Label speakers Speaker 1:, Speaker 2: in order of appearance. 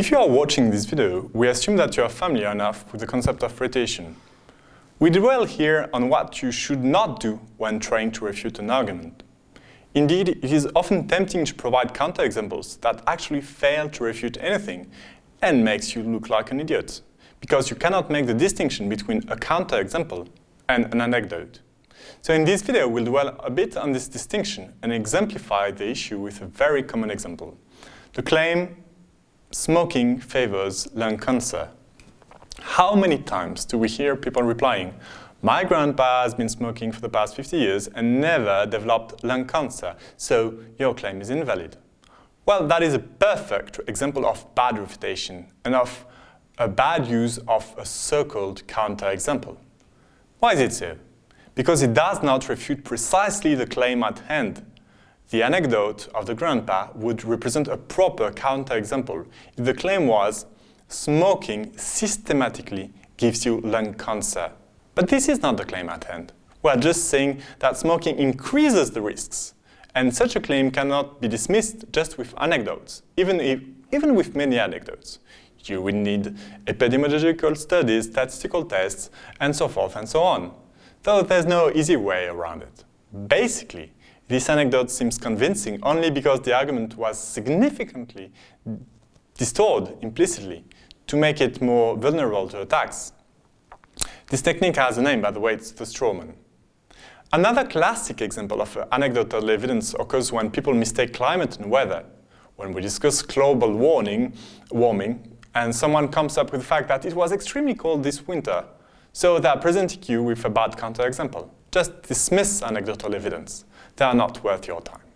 Speaker 1: If you are watching this video, we assume that you are familiar enough with the concept of refutation. We dwell here on what you should not do when trying to refute an argument. Indeed, it is often tempting to provide counterexamples that actually fail to refute anything and makes you look like an idiot, because you cannot make the distinction between a counterexample and an anecdote. So in this video, we'll dwell a bit on this distinction and exemplify the issue with a very common example. The claim, smoking favors lung cancer. How many times do we hear people replying, my grandpa has been smoking for the past 50 years and never developed lung cancer, so your claim is invalid. Well, that is a perfect example of bad refutation and of a bad use of a so-called counterexample. Why is it so? because it does not refute precisely the claim at hand. The anecdote of the grandpa would represent a proper counterexample if the claim was smoking systematically gives you lung cancer. But this is not the claim at hand. We are just saying that smoking increases the risks, and such a claim cannot be dismissed just with anecdotes, even, if, even with many anecdotes. You will need epidemiological studies, statistical tests, and so forth and so on though there's no easy way around it. Basically, this anecdote seems convincing only because the argument was significantly distorted implicitly to make it more vulnerable to attacks. This technique has a name, by the way, it's the strawman. Another classic example of anecdotal evidence occurs when people mistake climate and weather. When we discuss global warming, warming, and someone comes up with the fact that it was extremely cold this winter, so they are presenting you with a bad counterexample. Just dismiss anecdotal evidence. They are not worth your time.